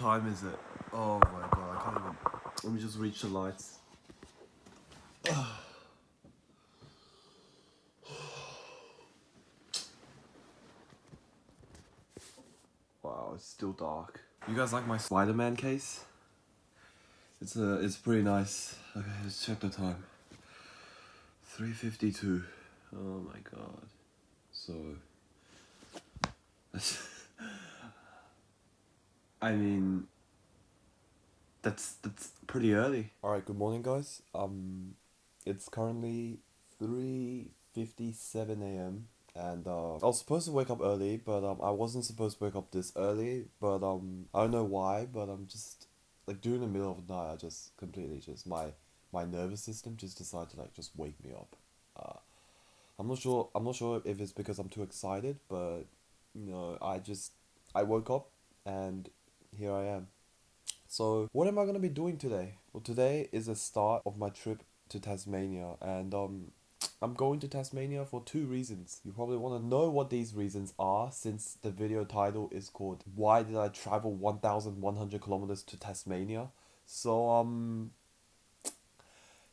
What time is it? Oh my god, I can't even. Let me just reach the lights. wow, it's still dark. You guys like my Spider-Man case? It's a, it's pretty nice. Okay, let's check the time. 3.52. Oh my god. So... I mean... That's, that's pretty early. Alright, good morning guys. Um, It's currently 3.57 a.m. And uh, I was supposed to wake up early, but um, I wasn't supposed to wake up this early. But um, I don't know why, but I'm just like during the middle of the night, I just completely just my my nervous system just decided to like just wake me up. Uh, I'm not sure. I'm not sure if it's because I'm too excited, but you know, I just I woke up and here I am. So what am I gonna be doing today? Well, today is the start of my trip to Tasmania, and um, I'm going to Tasmania for two reasons. You probably want to know what these reasons are since the video title is called Why Did I Travel 1100 Kilometers to Tasmania? So um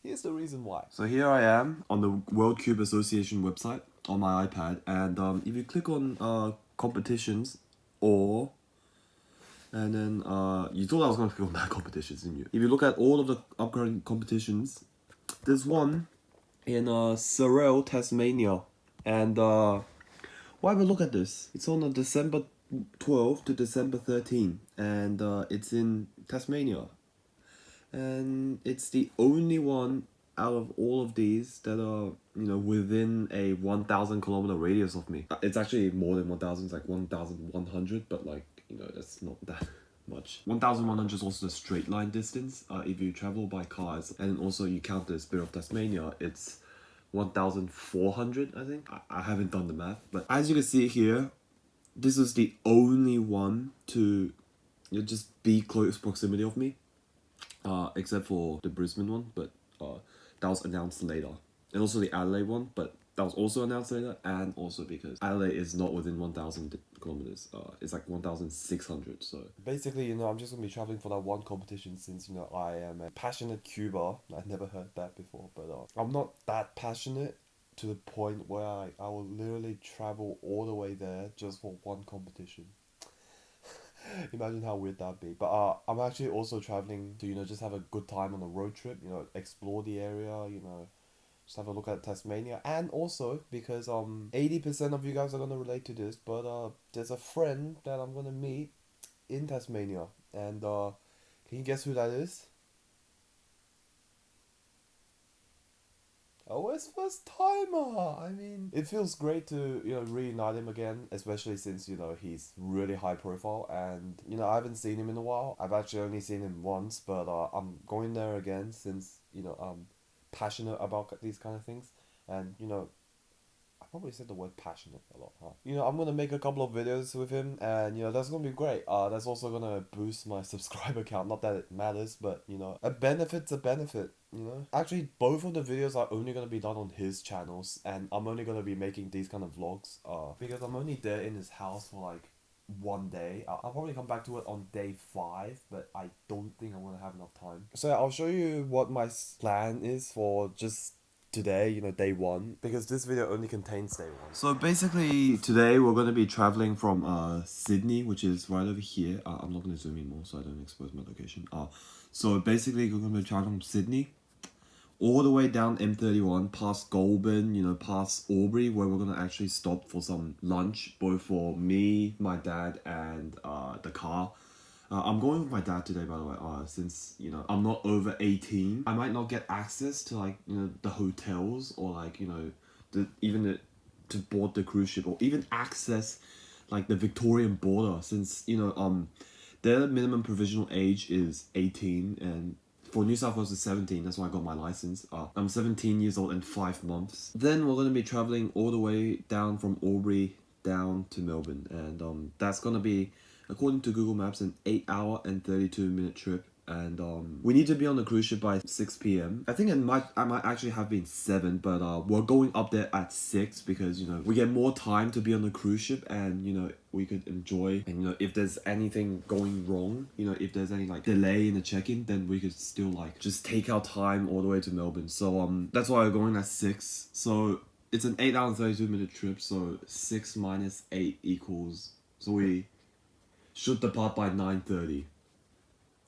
here's the reason why. So here I am on the World Cube Association website on my iPad and um if you click on uh competitions or and then uh you thought I was gonna click on that competitions, didn't you? If you look at all of the upcoming competitions, there's one in uh, Tasmania. And uh, why a look at this? It's on uh, December 12 to December 13. And uh, it's in Tasmania. And it's the only one out of all of these that are, you know, within a 1,000 kilometer radius of me. It's actually more than 1,000, it's like 1,100, but like, you know, that's not that much. 1100 is also the straight line distance uh, if you travel by cars and also you count the Spirit of Tasmania it's 1400 I think. I, I haven't done the math but as you can see here this is the only one to you know, just be close proximity of me uh, except for the Brisbane one but uh, that was announced later and also the Adelaide one but that was also announced later and also because Adelaide is not within 1000 kilometers uh it's like 1600 so. Basically you know i'm just gonna be traveling for that one competition since you know i am a passionate cuber i never heard that before but uh, i'm not that passionate to the point where I, I will literally travel all the way there just for one competition. Imagine how weird that'd be. But uh i'm actually also traveling to you know just have a good time on a road trip you know explore the area you know just have a look at Tasmania. And also because um 80% of you guys are gonna relate to this, but uh there's a friend that I'm gonna meet in Tasmania. And uh can you guess who that is? Oh, it's first timer. I mean, it feels great to you know reunite him again, especially since you know he's really high profile, and you know I haven't seen him in a while. I've actually only seen him once, but uh, I'm going there again since you know um passionate about these kind of things and you know I probably said the word passionate a lot, huh? You know, I'm gonna make a couple of videos with him, and you know that's gonna be great. Uh, that's also gonna boost my subscriber count. Not that it matters, but you know, a benefit's a benefit. You know, actually, both of the videos are only gonna be done on his channels, and I'm only gonna be making these kind of vlogs. Uh, because I'm only there in his house for like one day. I'll, I'll probably come back to it on day five, but I don't think I'm gonna have enough time. So I'll show you what my plan is for just today, you know, day one, because this video only contains day one. So basically, today we're going to be traveling from uh, Sydney, which is right over here. Uh, I'm not going to zoom in more so I don't expose my location. Uh, so basically, we're going to be traveling from Sydney all the way down M31 past Goulburn, you know, past Albury, where we're gonna actually stop for some lunch, both for me, my dad, and uh, the car. Uh, I'm going with my dad today, by the way, uh, since, you know, I'm not over 18. I might not get access to, like, you know, the hotels or, like, you know, the even the, to board the cruise ship or even access, like, the Victorian border since, you know, um, their minimum provisional age is 18 and for New South Wales is 17, that's why I got my license. Uh, I'm 17 years old and 5 months. Then we're going to be traveling all the way down from Albury down to Melbourne. And um, that's going to be, according to Google Maps, an 8 hour and 32 minute trip. And um, we need to be on the cruise ship by 6 p.m. I think it might I might actually have been 7, but uh, we're going up there at 6 because you know we get more time to be on the cruise ship and you know we could enjoy. And you know if there's anything going wrong you know if there's any like delay in the check-in then we could still like just take our time all the way to melbourne. So um that's why we're going at six. So it's an 8 hour and 32 minute trip. So 6 minus 8 equals so we should depart by 9.30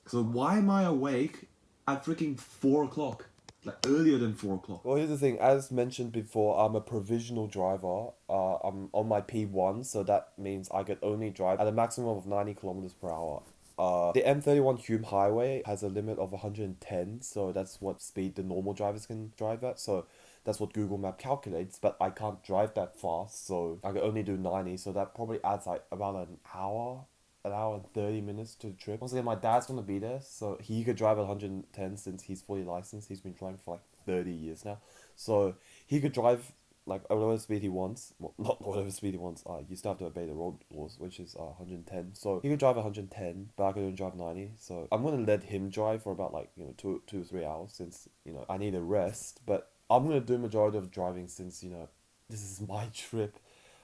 so why am i awake at freaking 4 o'clock? Like earlier than 4 o'clock. Well here's the thing. As mentioned before i'm a provisional driver. Uh, i'm on my p1 so that means i could only drive at a maximum of 90 kilometers per hour. Uh, the M31 Hume Highway has a limit of 110, so that's what speed the normal drivers can drive at. So that's what Google Map calculates, but I can't drive that fast, so I can only do 90, so that probably adds like about an hour, an hour and 30 minutes to the trip. Once again, my dad's gonna be there, so he could drive at 110 since he's fully licensed. He's been driving for like 30 years now. So he could drive like whatever speed he wants. Well, not whatever speed he wants. Uh, you still have to obey the road laws, which is uh, 110. So he could drive 110, but I could only drive 90. So I'm gonna let him drive for about like you know two two three hours since you know I need a rest. But I'm gonna do majority of driving since you know this is my trip.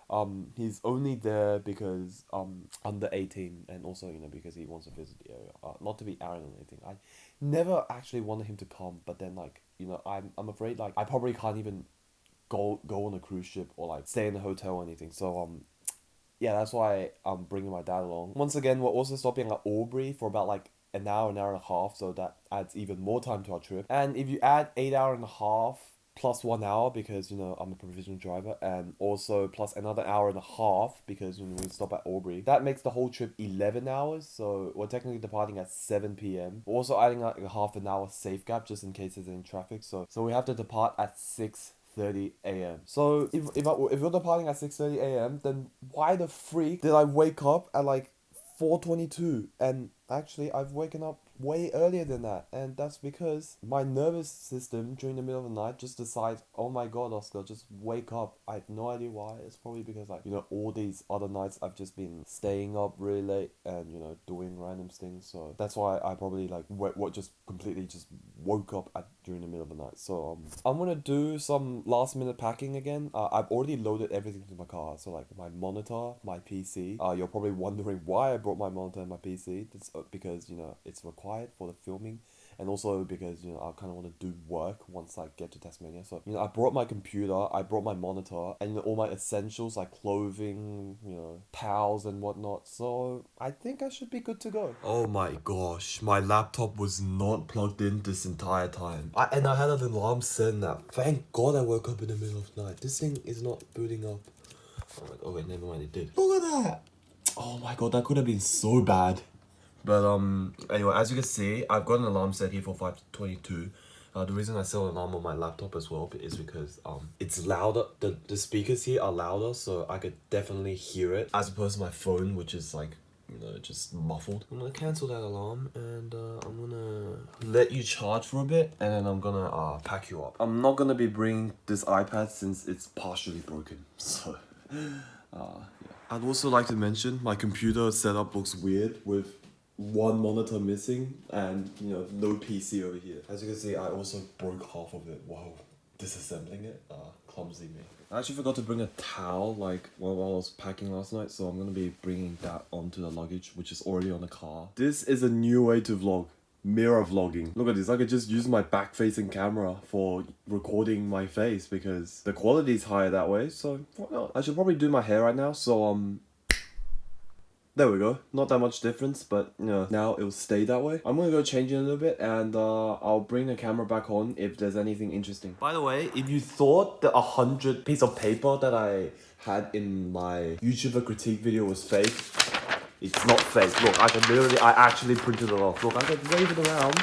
Um, he's only there because um under eighteen and also you know because he wants to visit the area. Uh, not to be arrogant or anything. I never actually wanted him to come, but then like you know I'm I'm afraid like I probably can't even go go on a cruise ship or like stay in a hotel or anything. So um yeah, that's why I'm bringing my dad along. Once again, we're also stopping at Albury for about like an hour, an hour and a half, so that adds even more time to our trip. And if you add eight hour and a half plus one hour because you know I'm a provisional driver, and also plus another hour and a half because when we stop at Albury. that makes the whole trip eleven hours. So we're technically departing at seven p.m. Also adding like a half an hour safe gap just in case there's any traffic. So so we have to depart at six 30 a.m. So if if I, if you're departing at 6:30 a.m., then why the freak did I wake up at like 4:22? And actually, I've woken up way earlier than that and that's because my nervous system during the middle of the night just decides oh my god oscar just wake up. I have no idea why. It's probably because like you know all these other nights i've just been staying up really late and you know doing random things so that's why i probably like what what just completely just woke up at during the middle of the night. So um i'm gonna do some last minute packing again. Uh, i've already loaded everything to my car so like my monitor my pc uh you're probably wondering why i brought my monitor and my pc that's uh, because you know it's required required for the filming and also because you know I kind of want to do work once I get to Tasmania. So you know I brought my computer, I brought my monitor, and you know, all my essentials like clothing, you know, towels and whatnot. So I think I should be good to go. Oh my gosh, my laptop was not plugged in this entire time. I and I had an alarm set that. Thank God I woke up in the middle of the night. This thing is not booting up. Oh my god, oh wait, never mind, it did. Look at that! Oh my god, that could have been so bad. But um, anyway, as you can see, I've got an alarm set here for 522. Uh, the reason I set an alarm on my laptop as well is because um, it's louder, the, the speakers here are louder, so I could definitely hear it, as opposed to my phone, which is like, you know, just muffled. I'm gonna cancel that alarm, and uh, I'm gonna let you charge for a bit, and then I'm gonna uh, pack you up. I'm not gonna be bringing this iPad since it's partially broken, so... Uh, yeah. I'd also like to mention my computer setup looks weird with one monitor missing and you know no PC over here. As you can see, I also broke half of it while disassembling it. Uh, clumsy me. I actually forgot to bring a towel like while I was packing last night, so I'm gonna be bringing that onto the luggage, which is already on the car. This is a new way to vlog. Mirror vlogging. Look at this, I could just use my back-facing camera for recording my face because the quality is higher that way, so why not? I should probably do my hair right now, so um, there we go. Not that much difference, but you know, now it will stay that way. I'm gonna go change it a little bit and uh, I'll bring the camera back on if there's anything interesting. By the way, if you thought the 100 piece of paper that I had in my YouTuber critique video was fake, it's not fake. Look, I can literally, I actually printed it off. Look, I can wave it around.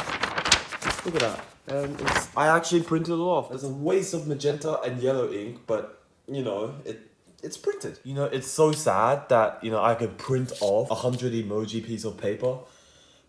Look at that. And it's, I actually printed it off. There's a waste of magenta and yellow ink, but you know, it it's printed. You know, it's so sad that, you know, I could print off a 100 emoji piece of paper.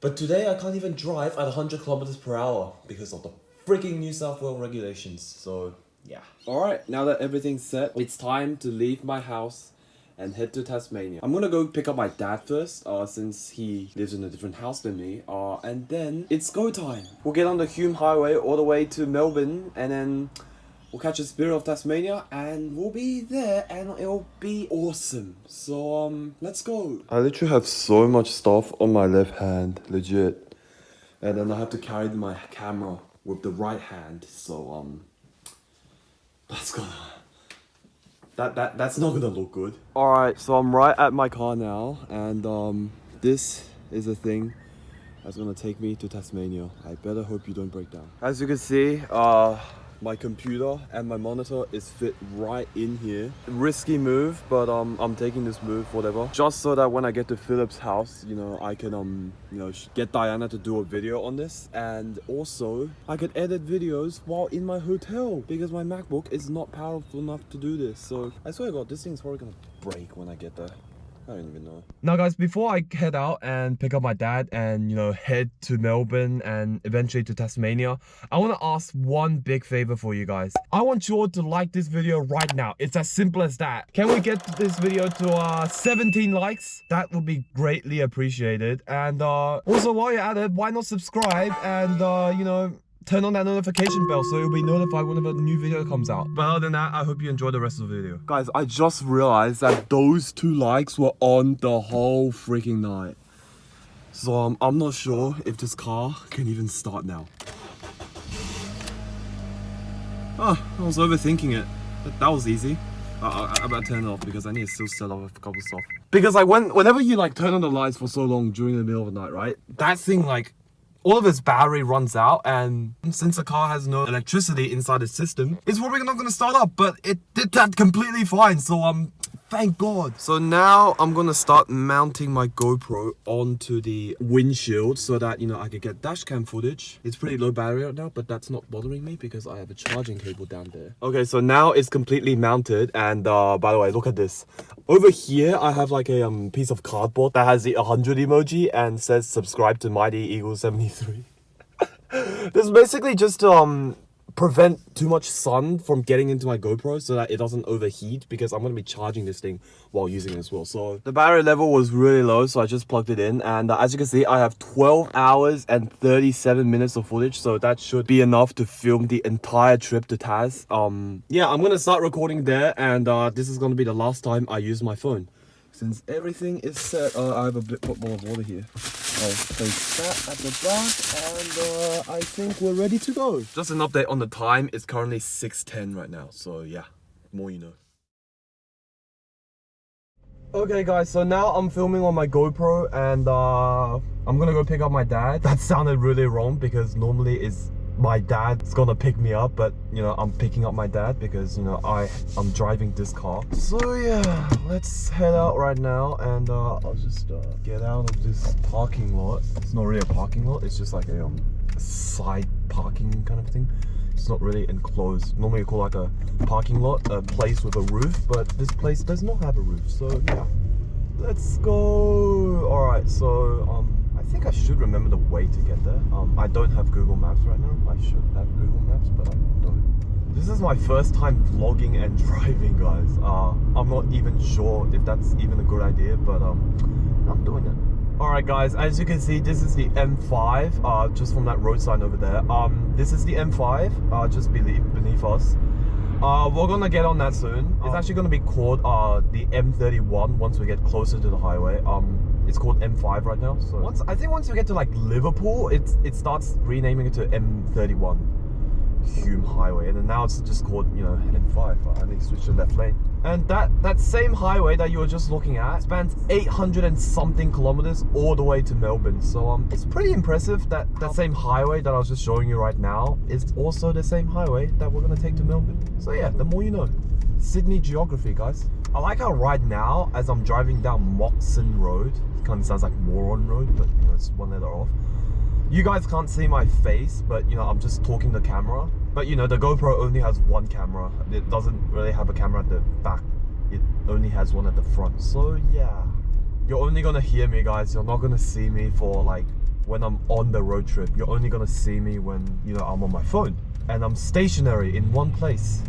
But today I can't even drive at 100 kilometers per hour because of the freaking New South Wales regulations. So, yeah. Alright, now that everything's set, it's time to leave my house and head to Tasmania. I'm gonna go pick up my dad first, uh, since he lives in a different house than me. Uh, and then it's go time. We'll get on the Hume Highway all the way to Melbourne, and then we'll catch a Spirit of Tasmania, and we'll be there, and it'll be awesome. So um, let's go. I literally have so much stuff on my left hand, legit, and then I have to carry my camera with the right hand. So um, that's gonna that that that's not gonna look good. All right, so I'm right at my car now, and um, this is a thing that's gonna take me to Tasmania. I better hope you don't break down. As you can see, uh, my computer and my monitor is fit right in here. Risky move, but um, I'm taking this move, whatever. Just so that when I get to Philip's house, you know, I can um, you know, get Diana to do a video on this, and also I can edit videos while in my hotel because my MacBook is not powerful enough to do this. So I swear to God, this thing's probably gonna break when I get there. I don't even know. Now guys, before I head out and pick up my dad and, you know, head to Melbourne and eventually to Tasmania, I want to ask one big favor for you guys. I want you all to like this video right now. It's as simple as that. Can we get this video to uh, 17 likes? That would be greatly appreciated. And uh, also while you're at it, why not subscribe and, uh, you know, turn on that notification bell so you'll be notified whenever a new video comes out. But other than that, I hope you enjoy the rest of the video. Guys, I just realized that those two likes were on the whole freaking night. So um, I'm not sure if this car can even start now. Oh, I was overthinking it. That, that was easy. I, I, I better turn it off because I need to still set off a couple stuff. Because like when whenever you like turn on the lights for so long during the middle of the night, right? That thing like all of its battery runs out and since the car has no electricity inside the system, it's probably not going to start up, but it did that completely fine. So um, thank God. So now I'm to start mounting my GoPro onto the windshield so that, you know, I could get dash cam footage. It's pretty low battery right now, but that's not bothering me because I have a charging cable down there. Okay, so now it's completely mounted. And uh, by the way, look at this. Over here, I have like a um, piece of cardboard that has the 100 emoji and says subscribe to Mighty Eagle 73. this is basically just um prevent too much sun from getting into my GoPro so that it doesn't overheat because I'm going to be charging this thing while using it as well. So the battery level was really low so I just plugged it in and uh, as you can see I have 12 hours and 37 minutes of footage so that should be enough to film the entire trip to Tas. Um, yeah, I'm going to start recording there and uh, this is going to be the last time I use my phone. Since everything is set, uh, I have a bit more of water here. I'll place that at the back and uh, I think we're ready to go. Just an update on the time, it's currently 6.10 right now, so yeah, more you know. Okay guys, so now I'm filming on my GoPro and uh, I'm gonna go pick up my dad. That sounded really wrong because normally it's my dad's gonna pick me up but you know i'm picking up my dad because you know i i'm driving this car. So yeah let's head out right now and uh, i'll just uh, get out of this parking lot. It's not really a parking lot it's just like a um, side parking kind of thing. It's not really enclosed. Normally you call like a parking lot a place with a roof but this place does not have a roof. So yeah let's go. All right so um think I should remember the way to get there. Um, I don't have Google Maps right now. I should have Google Maps, but I don't. This is my first time vlogging and driving, guys. Uh, I'm not even sure if that's even a good idea, but um, I'm doing it. Alright guys, as you can see, this is the M5, uh, just from that road sign over there. Um, this is the M5, uh, just beneath, beneath us. Uh, we're gonna get on that soon. It's actually gonna be called uh, the M31 once we get closer to the highway. Um, it's called M5 right now. So once I think once you get to like Liverpool, it it starts renaming it to M31 Hume Highway, and now it's just called you know M5. I need to switch to left lane. And that that same highway that you were just looking at spans 800 and something kilometers all the way to Melbourne. So um, it's pretty impressive that that same highway that I was just showing you right now is also the same highway that we're gonna take to Melbourne. So yeah, the more you know. Sydney geography, guys. I like how right now, as I'm driving down Moxon Road, kind of sounds like Moron Road, but you know, it's one letter off. You guys can't see my face, but you know, I'm just talking the camera. But you know, the GoPro only has one camera. It doesn't really have a camera at the back. It only has one at the front. So yeah, you're only gonna hear me guys. You're not gonna see me for like when I'm on the road trip. You're only gonna see me when, you know, I'm on my phone. And I'm stationary in one place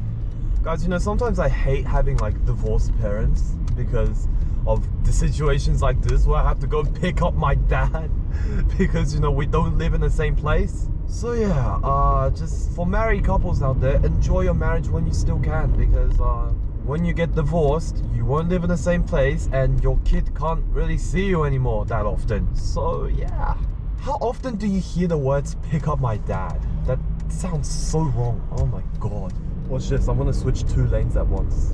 Guys, you know, sometimes I hate having like divorced parents because of the situations like this where I have to go pick up my dad because you know we don't live in the same place. So yeah, uh, just for married couples out there, enjoy your marriage when you still can because uh, when you get divorced, you won't live in the same place and your kid can't really see you anymore that often. So yeah. How often do you hear the words pick up my dad? That sounds so wrong. Oh my god. Watch this, I'm gonna switch two lanes at once.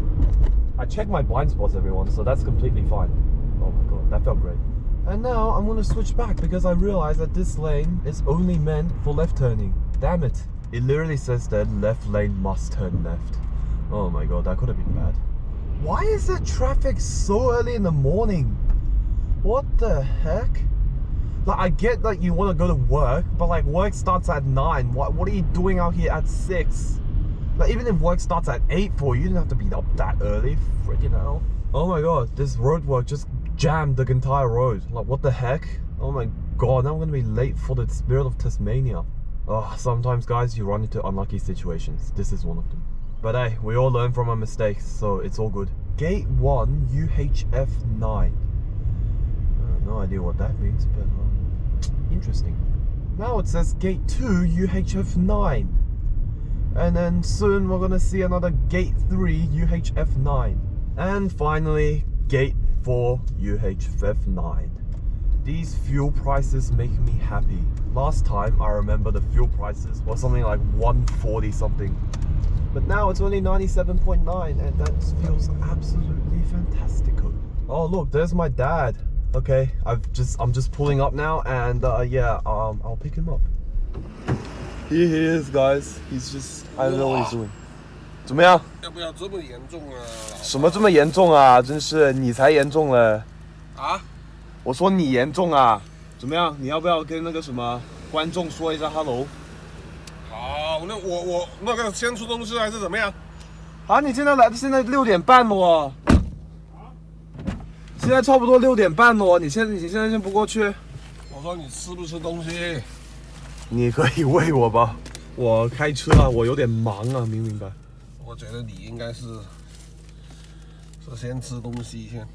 I check my blind spots everyone, so that's completely fine. Oh my god, that felt great. And now I'm gonna switch back because I realize that this lane is only meant for left turning. Damn it. It literally says that left lane must turn left. Oh my god, that could have been bad. Why is there traffic so early in the morning? What the heck? Like I get that you want to go to work, but like work starts at nine. What what are you doing out here at six? Like even if work starts at eight for you, you didn't have to be up that early. Freaking hell! Oh my god, this road work just jammed the entire road. Like what the heck? Oh my god, now I'm gonna be late for the Spirit of Tasmania. Oh, sometimes guys, you run into unlucky situations. This is one of them. But hey, we all learn from our mistakes, so it's all good. Gate 1, UHF 9. Uh, no idea what that means, but um, interesting. Now it says gate 2, UHF 9. And then soon we're gonna see another gate 3, UHF 9. And finally, gate 4, UHF 9. These fuel prices make me happy. Last time I remember the fuel prices was something like 140 something. But now it's only 97.9 and that feels absolutely fantastical. Oh look, there's my dad. Okay, I've just I'm just pulling up now and uh, yeah, um, I'll pick him up. Here he is, guys. He's just I don't know what he's doing. 怎么样？要不要这么严重啊？什么这么严重啊？真是你才严重了。啊？我说你严重啊？怎么样？你要不要跟那个什么观众说一下 hello？好，那我我那个先出东西还是怎么样？啊，你现在来，现在六点半了哦。现在差不多六点半了哦，你现在你现在先不过去？我说你吃不吃东西？你可以喂我吧，我开车啊，我有点忙啊，明不明白？我觉得你应该是是先吃东西先，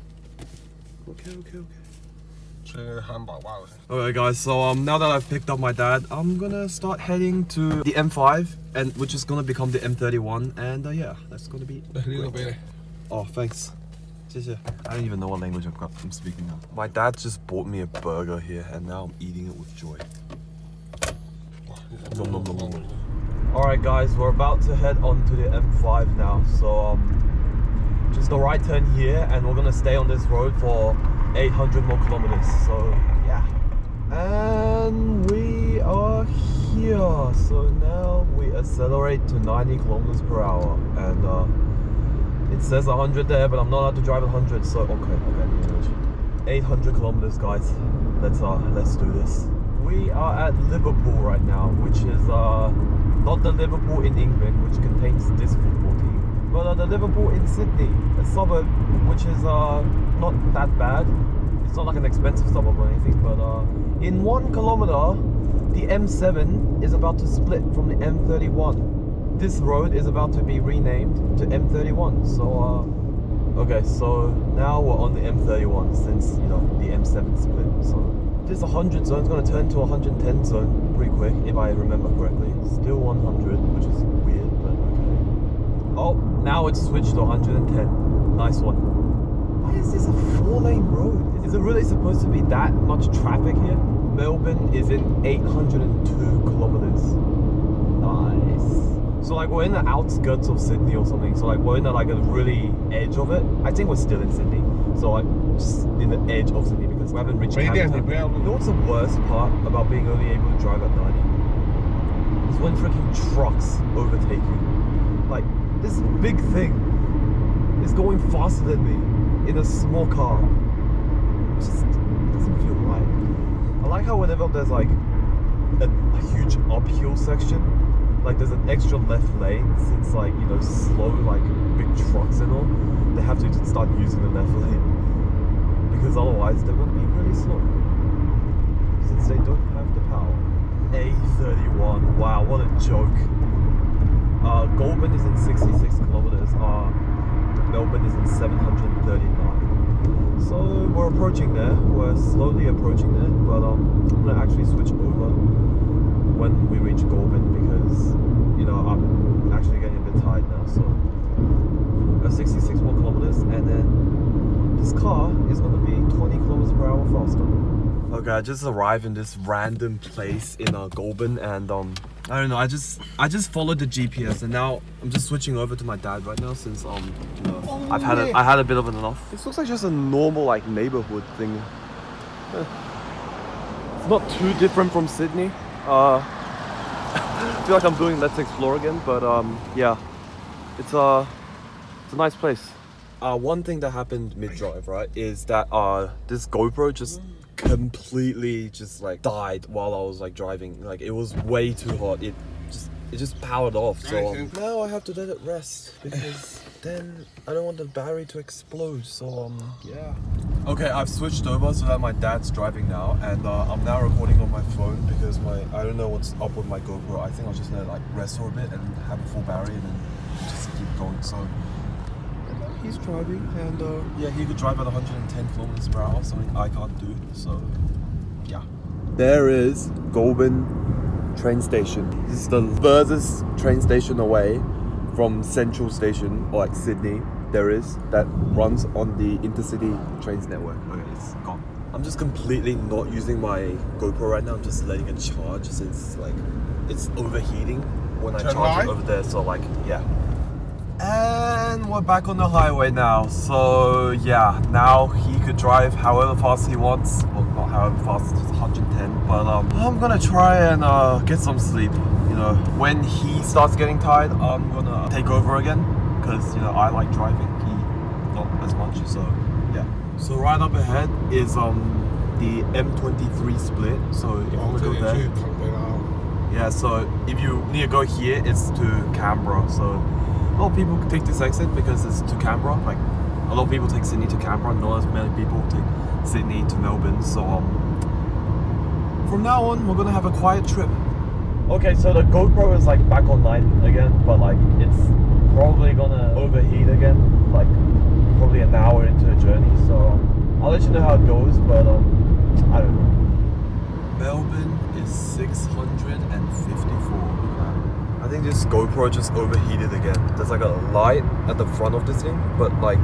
Okay, okay, okay. 吃汉堡包先。 Alright guys, so um, now that I've picked up my dad, I'm gonna start heading to the M5, and which is gonna become the M31, and uh, yeah, that's gonna be. 来，你那边。 Oh, thanks. 谢谢. I don't even know what language I've got, I'm speaking now. My dad just bought me a burger here, and now I'm eating it with joy. Alright guys, we're about to head on to the M5 now, so um, just a right turn here, and we're gonna stay on this road for 800 more kilometers. So yeah, and we are here. So now we accelerate to 90 kilometers per hour, and uh, it says 100 there, but I'm not allowed to drive 100. So okay, okay, 800 kilometers, guys. Let's uh, let's do this. We are at Liverpool right now, which is uh, not the Liverpool in England, which contains this football team, but uh, the Liverpool in Sydney, a suburb which is uh, not that bad. It's not like an expensive suburb or anything, but uh, in one kilometer, the M7 is about to split from the M31. This road is about to be renamed to M31. So, uh, okay, so now we're on the M31 since you know the M7 split. So this 100 zone is going to turn to 110 zone pretty quick, if I remember correctly. Still 100, which is weird, but okay. Oh, now it's switched to 110. Nice one. Why is this a four lane road? Is it really supposed to be that much traffic here? Melbourne is in 802 kilometers. Nice. So like we're in the outskirts of Sydney or something. So like we're in the, like a really edge of it. I think we're still in Sydney. So like just in the edge of Sydney we haven't reached Camden. You know what's the worst part about being only able to drive at 90? It's when freaking trucks overtake you. Like, this big thing is going faster than me in a small car. Just doesn't feel right. I like how whenever there's like a, a huge uphill section, like there's an extra left lane since like you know slow like big trucks and all they have to start using the left lane because otherwise they're gonna be really slow. Since they don't have the power. A31. Wow, what a joke. Uh, Goulburn is in 66 kilometers. Uh, Melbourne is in 739. So we're approaching there. We're slowly approaching there, but um, I'm gonna actually switch over when we reach Goulburn because you know I'm actually getting a bit tired now. So uh, 66 more kilometers, and then this car is gonna be 20 kilometers per hour faster. Okay, I just arrived in this random place in uh, Goulburn, and um, I don't know. I just I just followed the GPS, and now I'm just switching over to my dad right now since um, you know, I've had a I had a bit of an enough. This looks like just a normal like neighborhood thing. It's not too different from Sydney. Uh, I feel like I'm doing Let's Explore again, but um, yeah, it's a it's a nice place. Uh, one thing that happened mid-drive, right, is that uh, this GoPro just completely just like died while I was like driving. Like it was way too hot. It just it just powered off. So um, now I have to let it rest because then I don't want the battery to explode. So um yeah. Okay, I've switched over so that my dad's driving now, and uh, I'm now recording on my phone because my I don't know what's up with my GoPro. I think I'll just let it like rest for a bit and have a full battery and then just keep going. So he's driving and uh, yeah he could drive at 110 kilometers per hour something i can't do so yeah. There is goulburn train station. This is the furthest train station away from central station or like sydney there is that runs on the intercity trains network. Okay it's gone. I'm just completely not using my gopro right now. I'm just letting it charge since like it's overheating when i Turn charge right. it over there. So like yeah and we're back on the highway now. So yeah, now he could drive however fast he wants. Well, not however fast, just 110. But um, I'm gonna try and uh, get some sleep. You know, when he starts getting tired, I'm gonna take over again because you know I like driving. He not as much. So yeah. So right up ahead is um the M23 split. So if you want to go there. Yeah, so if you need to go here, it's to Canberra. So a lot of people take this exit because it's to Canberra. Like a lot of people take Sydney to Canberra, not as many people take Sydney to Melbourne. So um, from now on, we're gonna have a quiet trip. Okay, so the GoPro is like back online again, but like it's probably gonna overheat again, like probably an hour into the journey. So um, I'll let you know how it goes, but um, I don't know. Melbourne is 654. I think this GoPro just overheated again. There's like a light at the front of this thing, but like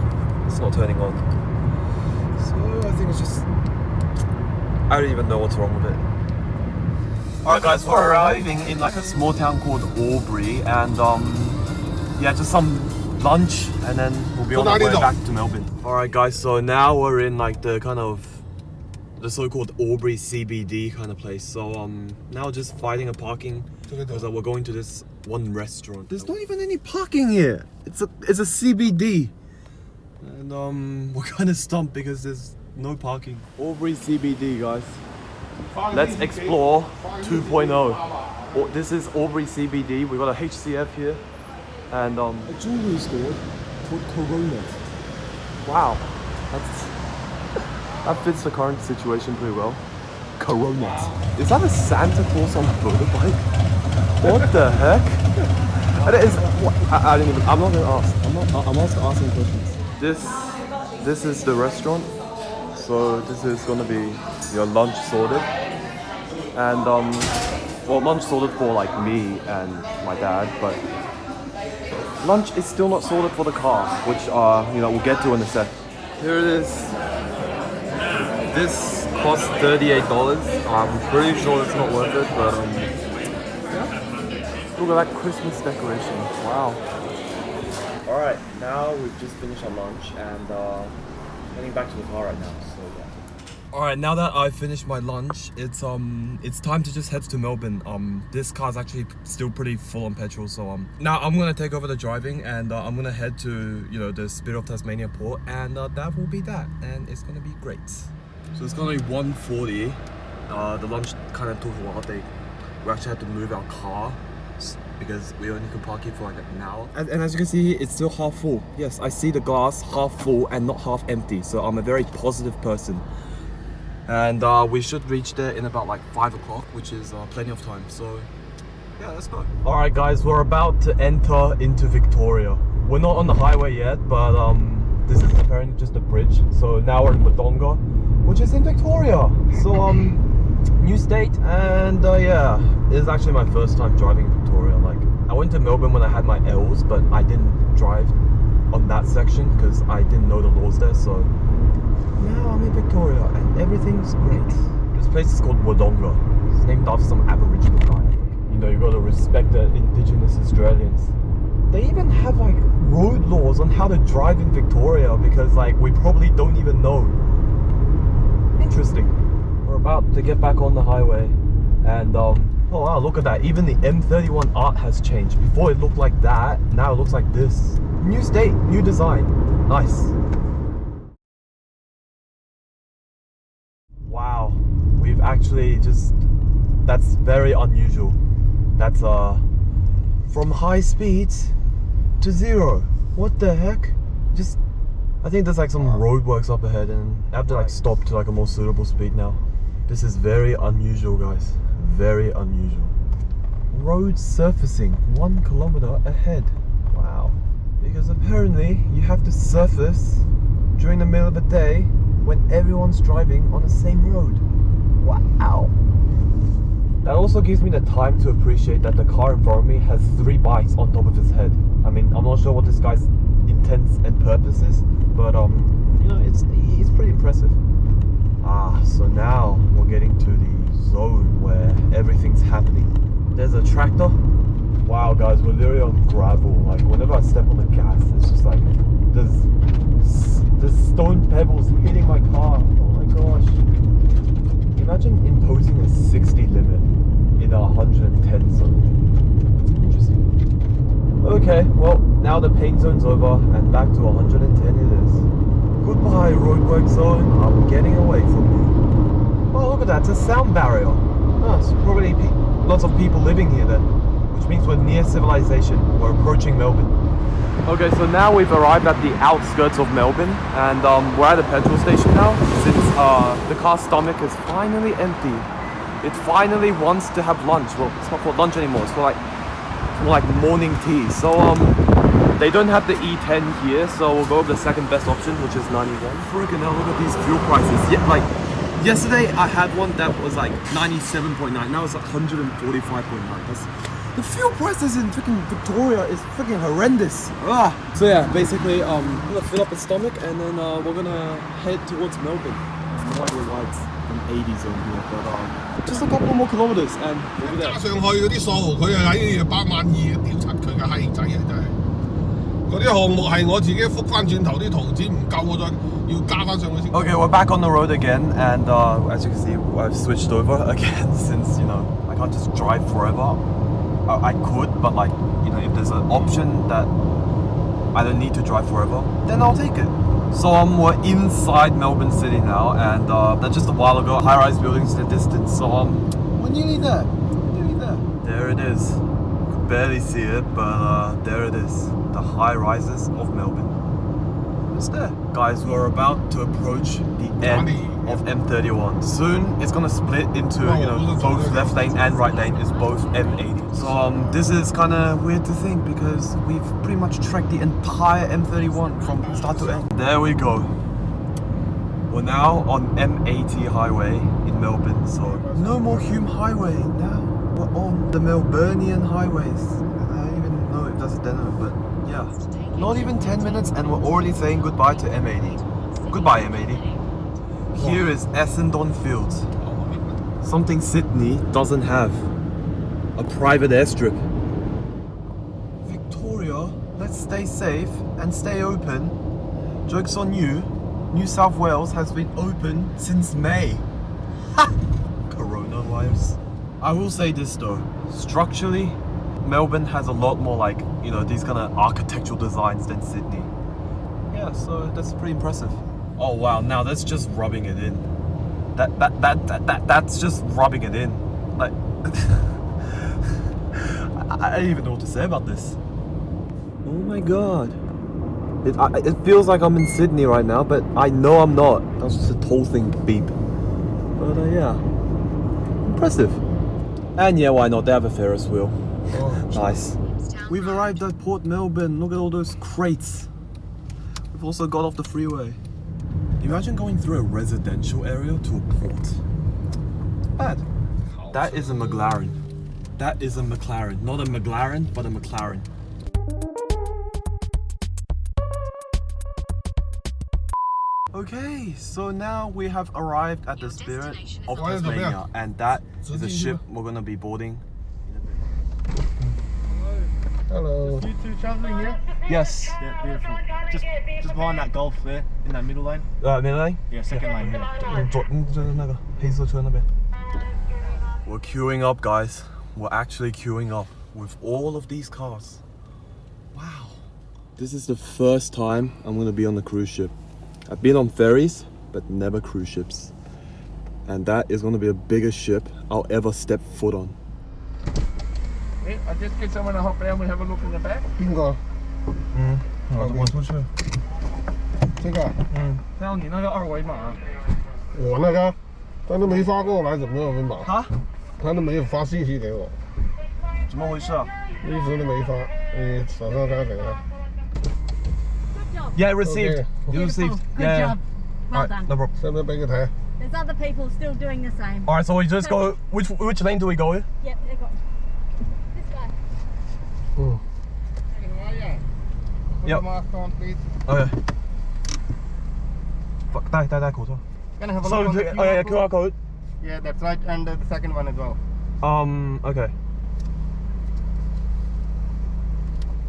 it's not turning on. So I think it's just I don't even know what's wrong with it. Alright guys, we're arriving in like a small town called Albury and um yeah just some lunch and then we'll be on our way back to Melbourne. Alright guys, so now we're in like the kind of the so-called Albury CBD kind of place. So um now just finding a parking because we're going to this one restaurant. There's not even any parking here. It's a it's a CBD. And um we're kind of stumped because there's no parking. Albury CBD guys. Let's explore 2.0. Oh, this is Albury CBD. We got a HCF here and um A jewelry store called Corona. wow. That's that fits the current situation pretty well. Corona. Is that a Santa Claus on a motorbike? What the heck? That is. What, I, I didn't even. I'm not gonna ask. I'm not. I'm also asking questions. This, this is the restaurant. So this is gonna be your lunch sorted, and um, well, lunch sorted for like me and my dad, but lunch is still not sorted for the car, which uh, you know, we'll get to in a sec. Here it is. This costs thirty-eight dollars. I'm pretty sure it's not worth it, but um, yeah. Look at that Christmas decoration. Wow. All right, now we've just finished our lunch and uh, heading back to the car right now. So yeah. All right, now that I've finished my lunch, it's um, it's time to just head to Melbourne. Um, this car's actually still pretty full on petrol, so um, now I'm gonna take over the driving and uh, I'm gonna head to you know the Spirit of Tasmania port, and uh, that will be that, and it's gonna be great. So it's gonna be 1:40. Uh, the lunch kind of took a while. They we actually had to move our car because we only could park it for like an hour. And, and as you can see, it's still half full. Yes, I see the glass half full and not half empty. So I'm a very positive person. And uh, we should reach there in about like five o'clock, which is uh, plenty of time. So Yeah, let's go. Alright guys, we're about to enter into Victoria. We're not on the highway yet, but um, this is apparently just a bridge. So now we're in Wodonga, which is in Victoria. So um, new state, and uh, yeah, this is actually my first time driving Victoria. Like, I went to Melbourne when I had my L's, but I didn't drive on that section because I didn't know the laws there. So now I'm in Victoria, and everything's great. This place is called Wodonga. It's named after some Aboriginal guy. You know, you gotta respect the indigenous Australians. They even have like road laws on how to drive in Victoria because like we probably don't even know. Interesting. We're about to get back on the highway and um oh wow look at that. Even the M31 art has changed. Before it looked like that, now it looks like this. New state, new design. Nice. Wow. We've actually just that's very unusual. That's uh from high speeds to zero. What the heck? Just I think there's like some roadworks up ahead and I have to like stop to like a more suitable speed now. This is very unusual guys. Very unusual. Road surfacing one kilometer ahead. Wow. Because apparently you have to surface during the middle of the day when everyone's driving on the same road. Wow. That also gives me the time to appreciate that the car in front of me has three bikes on top of his head. I mean, I'm not sure what this guy's intents and purpose is, but um, you know, it's it's pretty impressive. Ah, so now we're getting to the zone where everything's happening. There's a tractor. Wow, guys, we're literally on gravel. Like whenever I step on the gas, it's just like there's there's stone pebbles hitting my car. Oh my gosh. Imagine imposing a 60 limit in a 110 zone. Okay, well, now the pain zone's over and back to 110 it is. Goodbye, roadwork zone. I'm getting away from you. Oh, look at that. It's a sound barrier. Oh, it's probably lots of people living here then. Which means we're near civilization. We're approaching Melbourne. Okay, so now we've arrived at the outskirts of Melbourne and um, we're at a petrol station now since uh, the car's stomach is finally empty. It finally wants to have lunch. Well, it's not called lunch anymore. It's called like, like morning tea. So um, they don't have the E10 here, so we'll go with the second best option, which is 91. Freaking hell, look at these fuel prices. Yeah, like yesterday I had one that was like 97.9. Now it's like 145.9. That's the fuel prices in freaking Victoria is freaking horrendous. Ah. So yeah, basically, um, I'm gonna fill up the stomach and then uh, we're gonna head towards Melbourne. No idea why it's an 80 zone here, but um, just a couple more kilometers and we'll be there. 加上去嗰啲数，佢系喺八万二，屌柒佢嘅閪仔啊！真系。嗰啲项目系我自己覆翻转头啲图纸唔够，我再要加翻上去先。 Okay, we're back on the road again, and uh, as you can see, I've switched over again since you know I can't just drive forever. Uh, I could, but like you know, if there's an option that I don't need to drive forever, then I'll take it. So um, we're inside Melbourne City now, and uh, that's just a while ago. High-rise buildings in the distance. So um, we're nearly there. We're nearly there. There it is. Could barely see it, but uh, there it is. The high rises of Melbourne. It's there. Guys, we're about to approach the end of M31. Soon, it's gonna split into, you know, both left lane and right lane is both M80. So um, this is kind of weird to think because we've pretty much tracked the entire M31 from start to end. There we go. We're now on M80 highway in Melbourne, so no more Hume Highway. Now we're on the Melburnian highways. I don't even know if that's a demo, but yeah. Not even 10 minutes and we're already saying goodbye to M80. Goodbye M80. Here is Essendon Fields. Something Sydney doesn't have. A private airstrip. Victoria, let's stay safe and stay open. Joke's on you. New South Wales has been open since May. Ha! Coronavirus. I will say this though. Structurally, Melbourne has a lot more like, you know, these kind of architectural designs than Sydney. Yeah, so that's pretty impressive. Oh wow, now that's just rubbing it in. That that that that, that that's just rubbing it in. Like I, I don't even know what to say about this. Oh my god. It, I, it feels like I'm in Sydney right now, but I know I'm not. That's just a tall thing beep. But uh, yeah, impressive. And yeah, why not? They have a Ferris wheel. Oh, Nice. We've arrived at Port Melbourne. Look at all those crates. We've also got off the freeway. Imagine going through a residential area to a port. Bad. That is a McLaren. That is a McLaren. Not a McLaren, but a McLaren. Okay, so now we have arrived at the spirit of Why is the Tasmania, and that is the ship we're gonna be boarding. Hello. You two travelling, yeah? Yes. Yeah, beautiful. Just, just behind that golf there, in that middle lane. Uh, middle lane? Yeah, second yeah. lane. Yeah. We're queuing up, guys. We're actually queuing up with all of these cars. Wow. This is the first time I'm going to be on a cruise ship. I've been on ferries, but never cruise ships. And that is going to be the biggest ship I'll ever step foot on. Hey, I just get someone to hop around and have a look in the back. Bingo. 嗯，我我出去。这个？嗯，还有你那个二维码，我那个，他都没发过来，怎么有密码？哈？他都没有发信息给我，怎么回事啊一直都没发。你手上看给他。 ？Yeah, received. Okay. You received. Good yeah. job. Well Alright, done. no problem. 使唔使俾佢睇？ There's other people still doing the same. Alright, so we just go. Which which lane do we go? Yep, they got this guy. 嗯。 yep. mark on, please? Okay. Fuck, die, die, die, code. Can I have a so, look on oh, yeah, QR code? Yeah, that's right, and uh, the second one as well. Um, okay.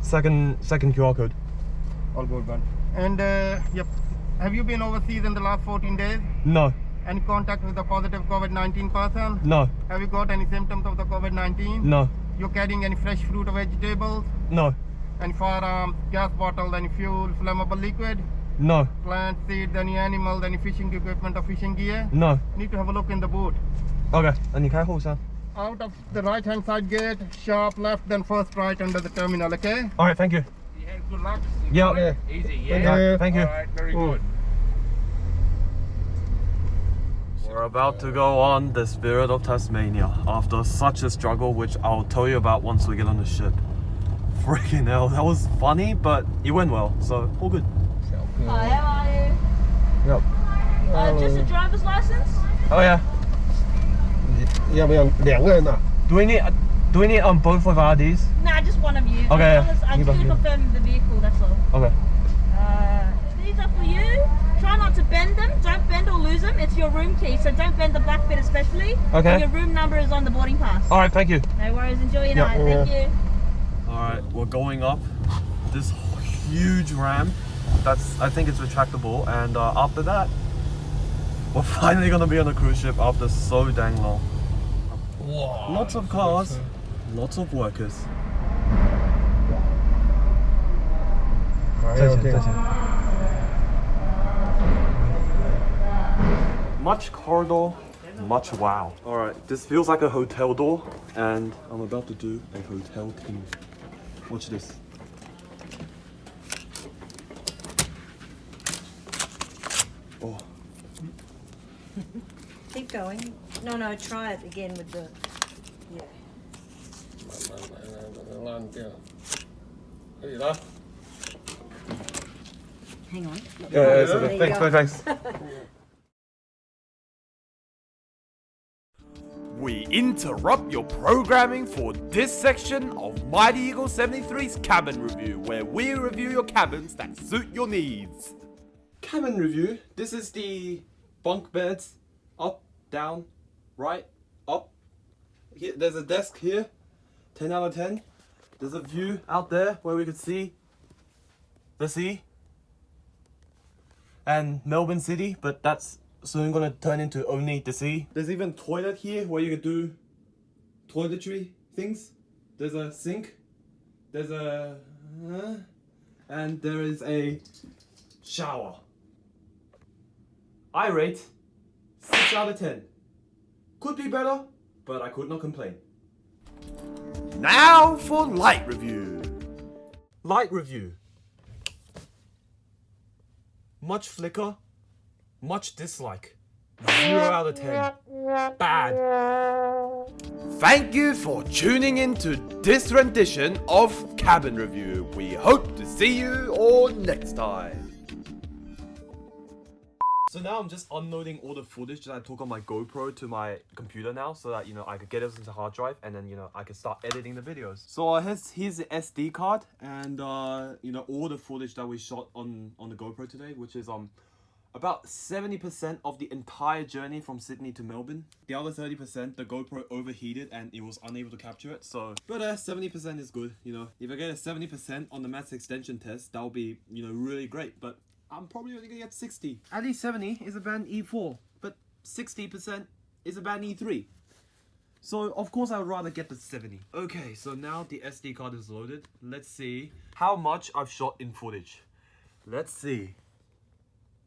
Second, second QR code. All good, man. And, uh, yep. Have you been overseas in the last 14 days? No. Any contact with a positive COVID-19 person? No. Have you got any symptoms of the COVID-19? No. You're carrying any fresh fruit or vegetables? No Any firearms, gas bottles, any fuel, flammable liquid? no, Plant seeds, any animals, any fishing equipment or fishing gear? no. Need to have a look in the boot. Okay, 那你开后箱。 Out of the right hand side gate, sharp left, then first right under the terminal, okay? All right, thank you. Yeah, good luck. Yeah. Okay. Easy, Thank Yeah, you. thank you. Alright, very good. We're about to go on the Spirit of Tasmania after such a struggle, which I'll tell you about once we get on the ship. Freaking hell, that was funny, but it went well, so all good. Hi, how are you? Yep. Uh, just a driver's license? Oh yeah. 要不要两个人呐？ Do we need do we need um both of our IDs? Nah, just one of you. Okay, As long as I you just got need to me. confirm the vehicle, that's all. Okay. Uh, these are for you. Try not to bend them. Don't bend or lose them. It's your room key, so don't bend the black bit especially. Okay. And your room number is on the boarding pass. All right, thank you. No worries. Enjoy your Yeah. night. Thank you. All right, we're going up this huge ramp. That's, I think it's retractable. And uh, after that, we're finally gonna be on a cruise ship after so dang long. Lots of cars, so. lots of workers. Okay, okay. Much corridor, much wow. All right, this feels like a hotel door and I'm about to do a hotel thing watch this. Oh. Keep going. No, no, try it again with the, yeah. Hang on. Yeah, yeah, yeah. thanks, thanks. We interrupt your programming for this section of Mighty Eagle 73's cabin review, where we review your cabins that suit your needs. cabin review. This is the bunk beds. Up, down, right, up. Here, there's a desk here. 10 out of 10. There's a view out there where we could see the sea and Melbourne City, but that's soon gonna turn into only the sea. There's even toilet here where you can do toiletry things. There's a sink. There's a uh, and there is a shower. I rate 6 out of 10. Could be better, but I could not complain. Now for light review. Light review. Much flicker, much dislike. Zero out of ten. Bad. Thank you for tuning in to this rendition of Cabin Review. We hope to see you all next time. So now I'm just unloading all the footage that I took on my GoPro to my computer now so that, you know, I could get it into hard drive and then, you know, I could start editing the videos. So uh, here's, here's the SD card and, uh, you know, all the footage that we shot on, on the GoPro today, which is, um, about 70% of the entire journey from Sydney to Melbourne. The other 30%, the GoPro overheated and it was unable to capture it. So, but uh, 70% is good, you know. If I get a 70% on the maths extension test, that'll be, you know, really great. But I'm probably only gonna get 60. At least 70 is a band E4, but 60% is a band E3. So of course I would rather get the 70. Okay, so now the SD card is loaded. Let's see how much I've shot in footage. Let's see.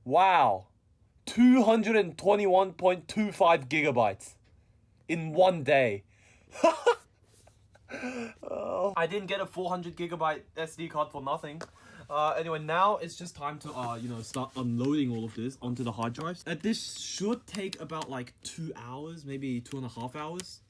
Wow. 221.25 gigabytes in one day. Oh. I didn't get a 400 gigabyte SD card for nothing. Uh, anyway, now it's just time to, uh, you know, start unloading all of this onto the hard drives. Uh, this should take about like two hours, maybe two and a half hours.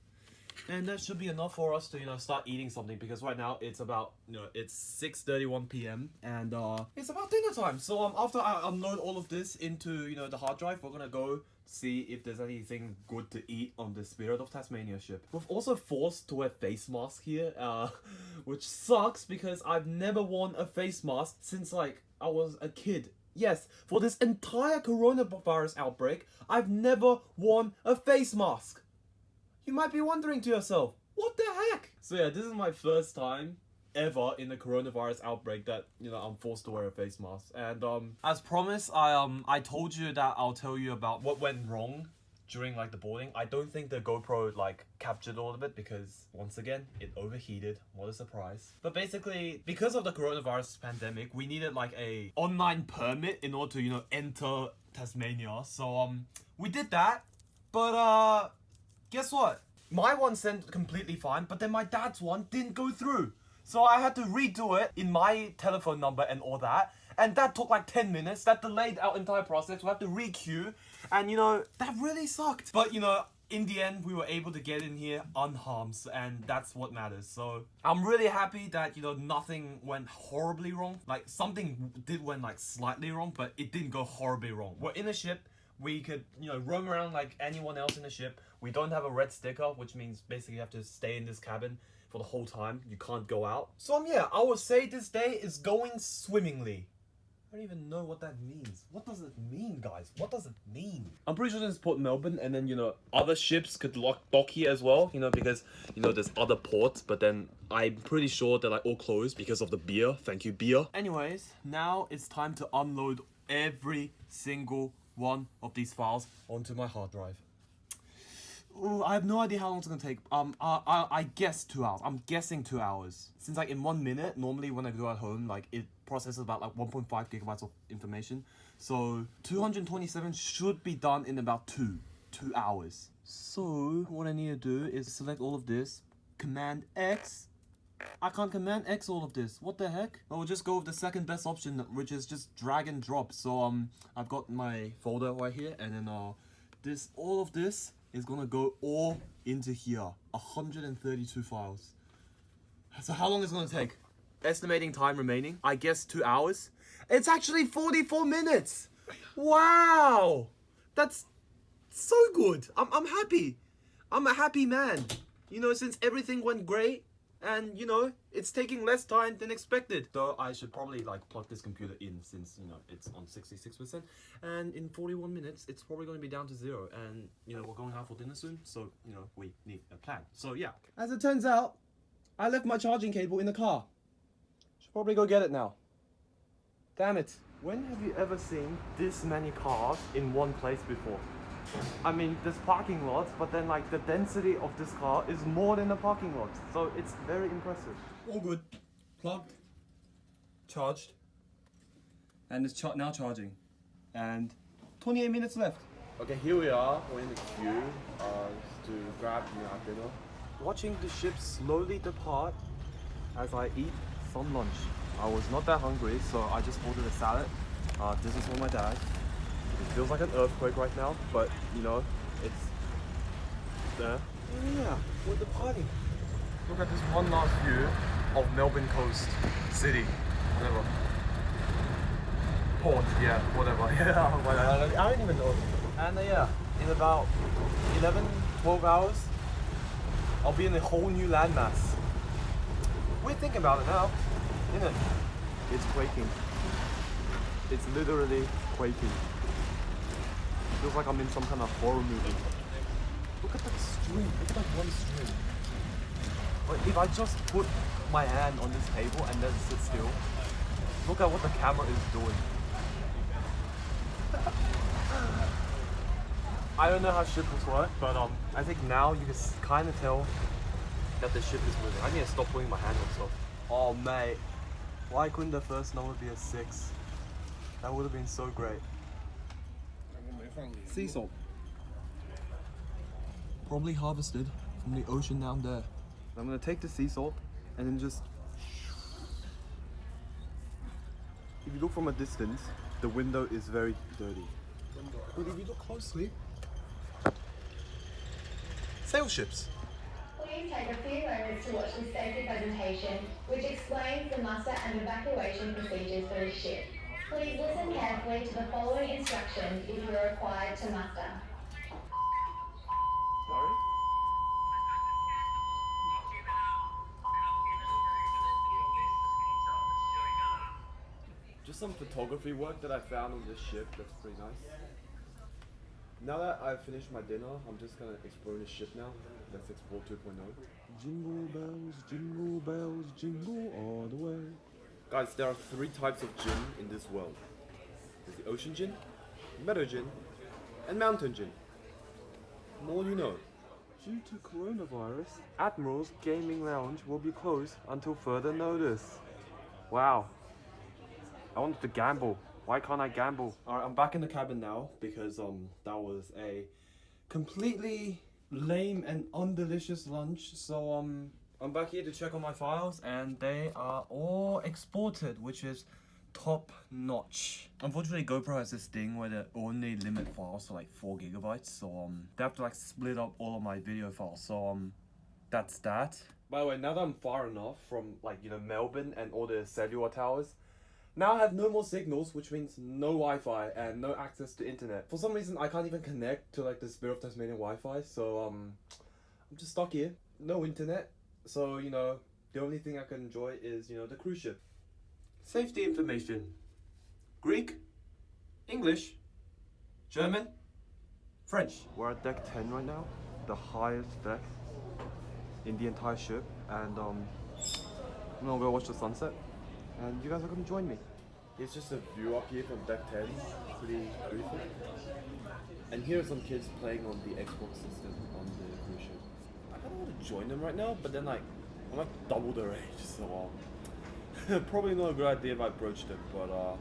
And that should be enough for us to, you know, start eating something because right now it's about, you know, it's 6.31 p.m. and uh, it's about dinner time. So um, after I unload all of this into, you know, the hard drive, we're gonna go see if there's anything good to eat on the Spirit of Tasmania ship. We've also forced to wear face masks here, uh, which sucks because I've never worn a face mask since like I was a kid. Yes, for this entire coronavirus outbreak, I've never worn a face mask. You might be wondering to yourself, what the heck? So yeah, this is my first time ever in the coronavirus outbreak that you know I'm forced to wear a face mask. And um, as promised, I um I told you that I'll tell you about what went wrong during like the boarding. I don't think the GoPro like captured all of it because once again it overheated. What a surprise! But basically, because of the coronavirus pandemic, we needed like a online permit in order to you know enter Tasmania. So um we did that, but uh guess what? My one sent completely fine, but then my dad's one didn't go through. So I had to redo it in my telephone number and all that. And that took like 10 minutes. That delayed our entire process. We had to re-queue. And you know, that really sucked. But you know, in the end, we were able to get in here unharmed. And that's what matters. So I'm really happy that, you know, nothing went horribly wrong. Like something did went like slightly wrong, but it didn't go horribly wrong. We're in a ship we could, you know, roam around like anyone else in the ship. We don't have a red sticker, which means basically you have to stay in this cabin for the whole time. You can't go out. So um, yeah, I would say this day is going swimmingly. I don't even know what that means. What does it mean, guys? What does it mean? I'm pretty sure this is Port Melbourne, and then, you know, other ships could lock, dock here as well, you know, because, you know, there's other ports, but then I'm pretty sure they're, like, all closed because of the beer. Thank you, beer. Anyways, now it's time to unload every single one of these files onto my hard drive. Ooh, I have no idea how long it's gonna take. Um, I, I, I guess two hours. I'm guessing two hours. Since like in one minute, normally when I do at home, like it processes about like 1.5 gigabytes of information. So 227 should be done in about two, two hours. So what I need to do is select all of this, Command X. I can't Command X all of this. What the heck? I will just go with the second best option, which is just drag and drop. So um, I've got my folder right here, and then uh, this all of this is gonna go all into here. 132 files. So how long is it gonna take? Estimating time remaining, I guess two hours. It's actually 44 minutes! Wow! That's so good. I'm, I'm happy. I'm a happy man. You know, since everything went great, and you know it's taking less time than expected. Though i should probably like plug this computer in since you know it's on 66 percent. And in 41 minutes it's probably going to be down to zero. And you know we're going out for dinner soon so you know we need a plan. So yeah. As it turns out i left my charging cable in the car. Should probably go get it now. Damn it. When have you ever seen this many cars in one place before I mean, there's parking lots, but then like the density of this car is more than the parking lots. So it's very impressive. All good. Plugged. Charged. And it's char now charging. And 28 minutes left. Okay, here we are. We're in the queue uh, to grab you know, our dinner. Watching the ship slowly depart as I eat some lunch. I was not that hungry, so I just ordered a salad. Uh, this is for my dad. It feels like an earthquake right now, but you know, it's there. Yeah, with the party. Look at this one last view of Melbourne Coast City. Whatever. Port, yeah, whatever. Yeah, whatever. I don't even know. And uh, yeah, in about 11, 12 hours, I'll be in a whole new landmass. We're thinking about it now, isn't it? It's quaking. It's literally quaking. Feels like I'm in some kind of horror movie. Look at that string. Look at that one string. But if I just put my hand on this table and then sit still, look at what the camera is doing. I don't know how shippers work, but um, I think now you can kind of tell that the ship is moving. I need to stop putting my hand on stuff. Oh mate, why couldn't the first number be a six? That would have been so great. Sea salt. Probably harvested from the ocean down there. I'm gonna take the sea salt and then just. If you look from a distance, the window is very dirty. But if you look closely, sail ships. Please take a few moments to watch this safety presentation, which explains the muster and evacuation procedures for the ship. Please listen carefully to the following instructions if you are required to muster. Sorry? Just some photography work that I found on this ship that's pretty nice. Now that I've finished my dinner, I'm just gonna explore the ship now. Let's explore 2.0. Jingle bells, jingle bells, jingle all the way. Guys, there are three types of gin in this world. There's the ocean gin, meadow gin, and mountain gin. More you know. Due to coronavirus, Admiral's Gaming Lounge will be closed until further notice. Wow. I wanted to gamble. Why can't I gamble? Alright, I'm back in the cabin now because um that was a completely lame and undelicious lunch. So um I'm back here to check on my files and they are all exported, which is top notch. Unfortunately, GoPro has this thing where they only limit files to like four gigabytes, so um they have to like split up all of my video files. So um that's that. By the way, now that I'm far enough from like you know Melbourne and all the cellular towers, now I have no more signals, which means no Wi-Fi and no access to internet. For some reason, I can't even connect to like the Spirit of Tasmania Wi-Fi, so um, I'm just stuck here. No internet, so you know the only thing I can enjoy is you know the cruise ship. Safety information: Greek, English, German, French. We're at deck 10 right now, the highest deck in the entire ship, and um, I'm gonna go watch the sunset and you guys are gonna join me. It's just a view up here from deck 10, pretty beautiful. And here are some kids playing on the Xbox system on the cruise ship. I kinda wanna join them right now, but then like, I'm like double their age, so um, probably not a good idea if I broached it. but uh,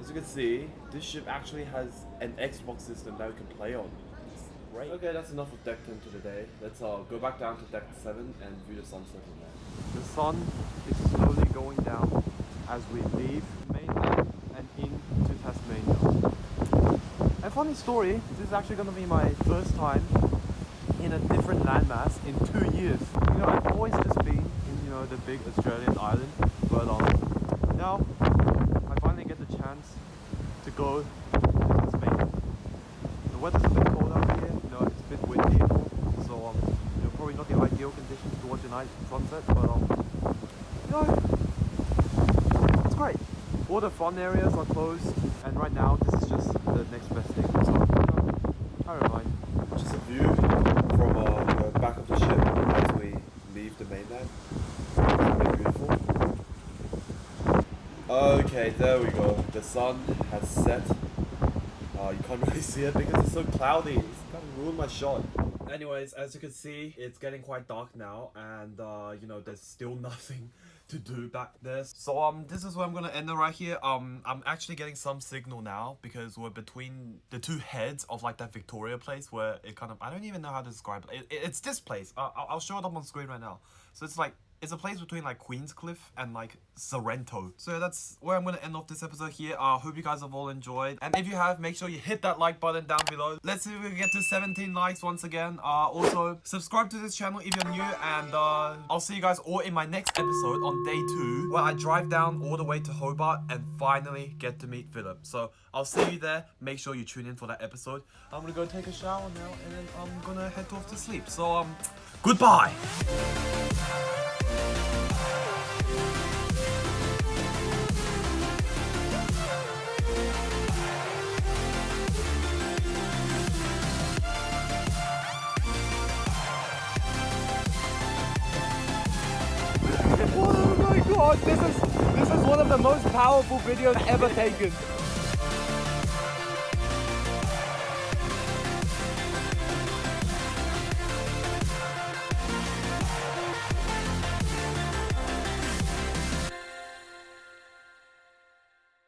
as you can see, this ship actually has an Xbox system that we can play on. It's great. Okay, that's enough of deck 10 for today. Let's uh, go back down to deck 7 and view the sunset from there. The sun is slowly going down as we leave mainland and into Tasmania. A funny story, this is actually going to be my first time in a different landmass in two years. You know, I've always just been in, you know, the big Australian island, but now I finally get the chance to go to Spain. The weather's a bit cold out here, you know, it's a bit windy, so um, you know, probably not the ideal conditions to watch a night sunset, but um, you know, it's great. All the fun areas are closed, and right now this is just the next best thing. So, you know, I don't mind. Just a view from uh, the back of the ship as we leave the mainland. It's really beautiful. Okay, there we go. The sun has set. Uh, you can't really see it because it's so cloudy. It's of ruined my shot. Anyways, as you can see, it's getting quite dark now, and uh, you know, there's still nothing to do back there. So um, this is where I'm gonna end it right here. Um, I'm actually getting some signal now because we're between the two heads of like that Victoria place where it kind of I don't even know how to describe it. it it's this place. Uh, I'll I'll show it up on screen right now. So it's like It's a place between like Queenscliff and like Sorrento. So that's where I'm gonna end off this episode here. I uh, hope you guys have all enjoyed. And if you have, make sure you hit that like button down below. Let's see if we can get to 17 likes once again. Uh, also, subscribe to this channel if you're new. And uh, I'll see you guys all in my next episode on day two, where I drive down all the way to Hobart and finally get to meet Philip. So I'll see you there. Make sure you tune in for that episode. I'm gonna go take a shower now and then I'm gonna head off to sleep. So, um, goodbye. Oh my god, this is this is one of the most powerful videos ever taken.